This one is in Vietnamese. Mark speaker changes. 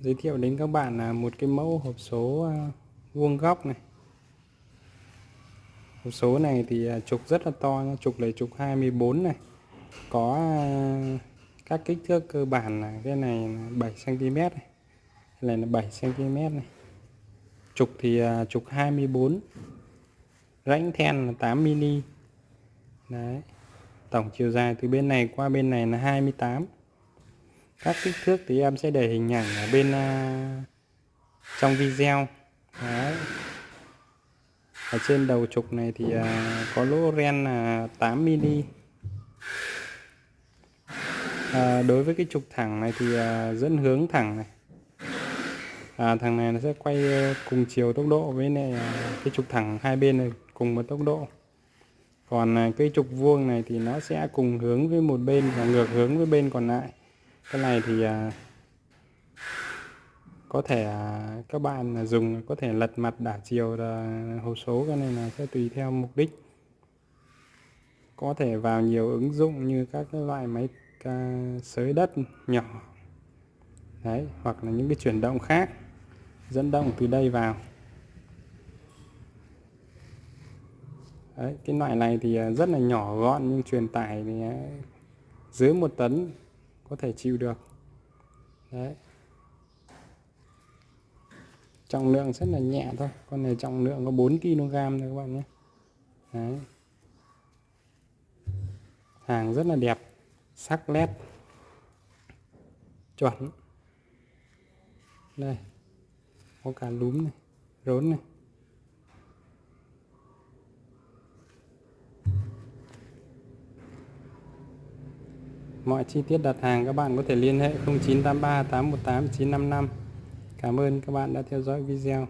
Speaker 1: giới thiệu đến các bạn là một cái mẫu hộp số à, vuông góc này. Hộp số này thì à, trục rất là to trục là trục 24 này. Có à, các kích thước cơ bản là cái này là 7 cm này, cái này là 7 cm này. Trục thì trục 24 rãnh then là 8 mm đấy, tổng chiều dài từ bên này qua bên này là 28 các kích thước thì em sẽ để hình ảnh ở bên uh, trong video. Đấy. ở trên đầu trục này thì uh, có lỗ ren là 8 mm à, đối với cái trục thẳng này thì uh, dẫn hướng thẳng này. À, thằng này nó sẽ quay cùng chiều tốc độ với này cái trục thẳng hai bên này cùng một tốc độ. Còn cái trục vuông này thì nó sẽ cùng hướng với một bên và ngược hướng với bên còn lại cái này thì à, có thể à, các bạn dùng có thể lật mặt đảo chiều là hộp số cái này là sẽ tùy theo mục đích. Có thể vào nhiều ứng dụng như các cái loại máy à, sới đất nhỏ đấy hoặc là những cái chuyển động khác dẫn động từ đây vào. Đấy, cái loại này thì rất là nhỏ gọn nhưng truyền tải thì dưới một tấn có thể chịu được. Đấy. Trọng lượng rất là nhẹ thôi, con này trọng lượng có 4 kg thôi các bạn nhé. Đấy. Hàng rất là đẹp, sắc nét, chuẩn. Đây, có cả lúm này, rốn này. Mọi chi tiết đặt hàng các bạn có thể liên hệ 0983 818 955. Cảm ơn các bạn đã theo dõi video.